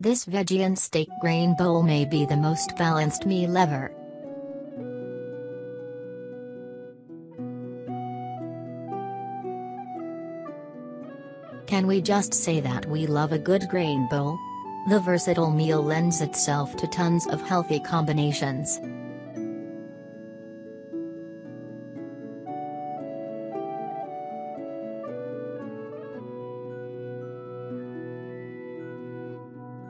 This veggie and steak grain bowl may be the most balanced meal ever. Can we just say that we love a good grain bowl? The versatile meal lends itself to tons of healthy combinations.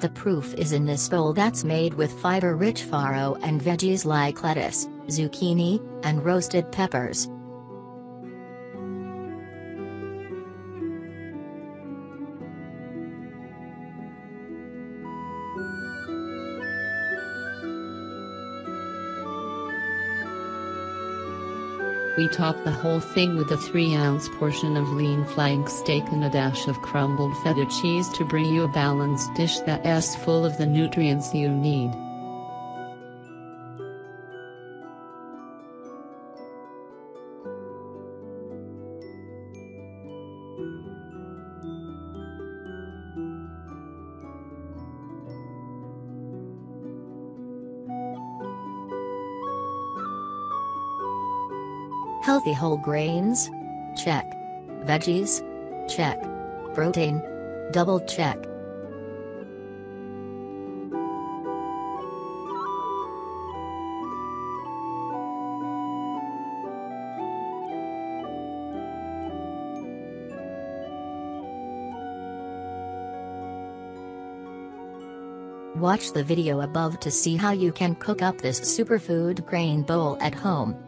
The proof is in this bowl that's made with fiber-rich farro and veggies like lettuce, zucchini, and roasted peppers. We top the whole thing with a 3 ounce portion of lean flank steak and a dash of crumbled feta cheese to bring you a balanced dish that's full of the nutrients you need. Healthy whole grains? Check. Veggies? Check. Protein? Double check. Watch the video above to see how you can cook up this superfood grain bowl at home.